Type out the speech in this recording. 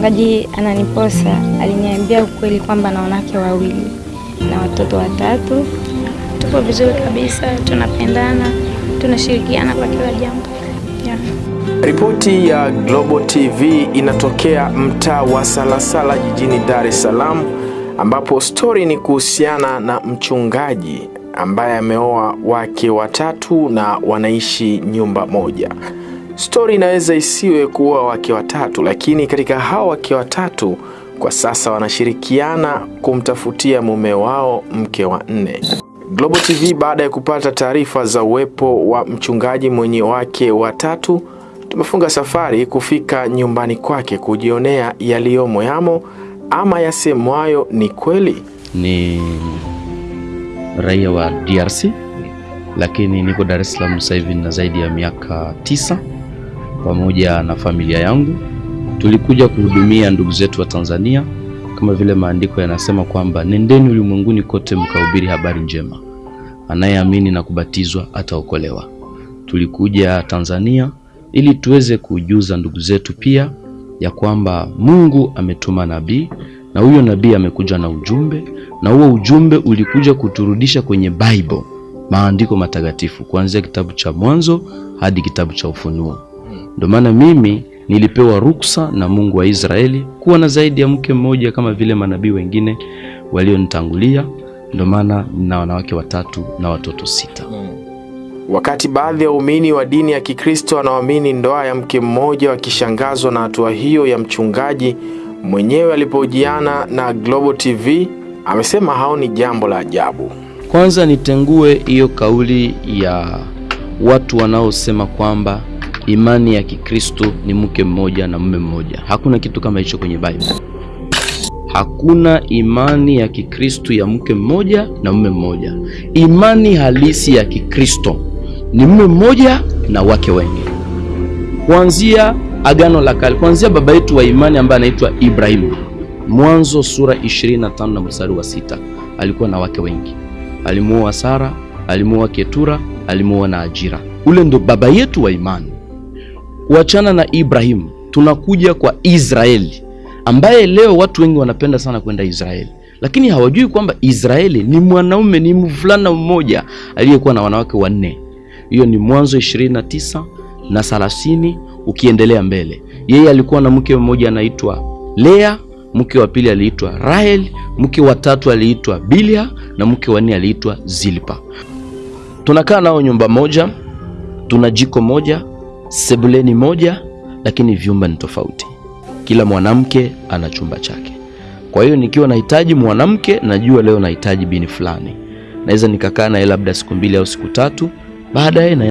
mchungaji ananiposa aliniambia ukweli kwamba na wanawake wawili na watoto watatu. Tupo vizuri kabisa, tunapendana, tunashirikiana kwa kila jambo yeah. Ripoti ya Global TV inatokea mtaa wa Salasala jijini Dar es Salaam, ambapo stori ni kuhusiana na mchungaji ambaye ameoa wake watatu na wanaishi nyumba moja. Stori inaweza isiwe kuwa wake watatu, lakini katika hao wake watatu kwa sasa wanashirikiana kumtafutia mume wao mke wa nne. Global TV baada ya kupata taarifa za uwepo wa mchungaji mwenye wake watatu tumefunga safari kufika nyumbani kwake kujionea yaliyomo yamo ama yasemwayo ni kweli. Ni raia wa DRC lakini niko Dar es Salaam hivi na zaidi ya miaka tisa pamoja na familia yangu. Tulikuja kuhudumia ndugu zetu wa Tanzania kama vile maandiko yanasema kwamba nendeni ulimwenguni kote mkahubiri habari njema, anayeamini na kubatizwa ataokolewa. Tulikuja Tanzania ili tuweze kujuza ndugu zetu pia ya kwamba Mungu ametuma nabii na huyo nabii amekuja na ujumbe, na huo ujumbe ulikuja kuturudisha kwenye Bible, maandiko matakatifu, kuanzia kitabu cha Mwanzo hadi kitabu cha Ufunuo. Ndio maana mimi nilipewa ruksa na Mungu wa Israeli kuwa na zaidi ya mke mmoja kama vile manabii wengine walionitangulia. Ndio maana nina wanawake watatu na watoto sita. Wakati baadhi ya waumini wa dini ya Kikristo wanaoamini ndoa ya mke mmoja wakishangazwa na hatua hiyo ya mchungaji mwenyewe alipohojiana na Global TV, amesema haoni jambo la ajabu. Kwanza nitengue hiyo kauli ya watu wanaosema kwamba imani ya Kikristo ni mke mmoja na mume mmoja. Hakuna kitu kama hicho kwenye Bible. Hakuna imani ya Kikristo ya mke mmoja na mume mmoja. Imani halisi ya Kikristo ni mume mmoja na wake wengi, kuanzia Agano la Kale, kuanzia baba yetu wa imani ambaye anaitwa Ibrahimu. Mwanzo sura 25 na mstari wa sita, alikuwa na wake wengi. Alimuoa Sara, alimuoa Ketura, alimuoa na Ajira. Ule ndo baba yetu wa imani. Kuachana na Ibrahim, tunakuja kwa Israeli ambaye leo watu wengi wanapenda sana kwenda Israeli, lakini hawajui kwamba Israeli ni mwanaume, ni mvulana mmoja aliyekuwa na wanawake wanne. Hiyo ni Mwanzo 29 na 30 ukiendelea mbele. Yeye alikuwa na mke mmoja anaitwa Lea, mke wa pili aliitwa Rahel, mke wa tatu aliitwa Bilha na mke wa nne aliitwa Zilpa. Tunakaa nao nyumba moja, tuna jiko moja, sebuleni moja, lakini vyumba ni tofauti. Kila mwanamke ana chumba chake. Kwa hiyo nikiwa nahitaji mwanamke, najua leo nahitaji bini fulani, naweza nikakaa naye labda siku mbili au siku tatu, baadaye